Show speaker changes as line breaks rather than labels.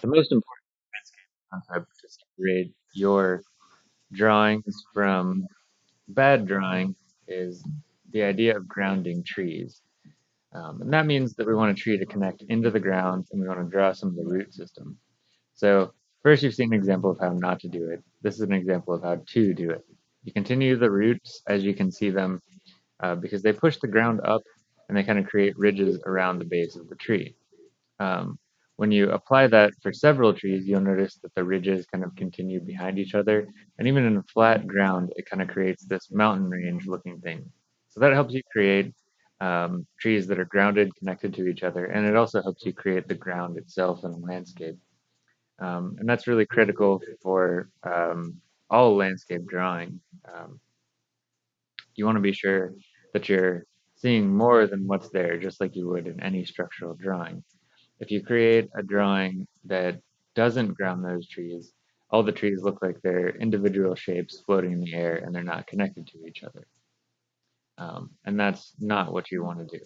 The most important concept to separate your drawings from bad drawing is the idea of grounding trees. Um, and that means that we want a tree to connect into the ground and we want to draw some of the root system. So first you've seen an example of how not to do it. This is an example of how to do it. You continue the roots as you can see them uh, because they push the ground up and they kind of create ridges around the base of the tree. Um, when you apply that for several trees, you'll notice that the ridges kind of continue behind each other. And even in flat ground, it kind of creates this mountain range looking thing. So that helps you create um, trees that are grounded, connected to each other. And it also helps you create the ground itself and a landscape. Um, and that's really critical for um, all landscape drawing. Um, you want to be sure that you're seeing more than what's there, just like you would in any structural drawing. If you create a drawing that doesn't ground those trees, all the trees look like they're individual shapes floating in the air and they're not connected to each other. Um, and that's not what you want to do.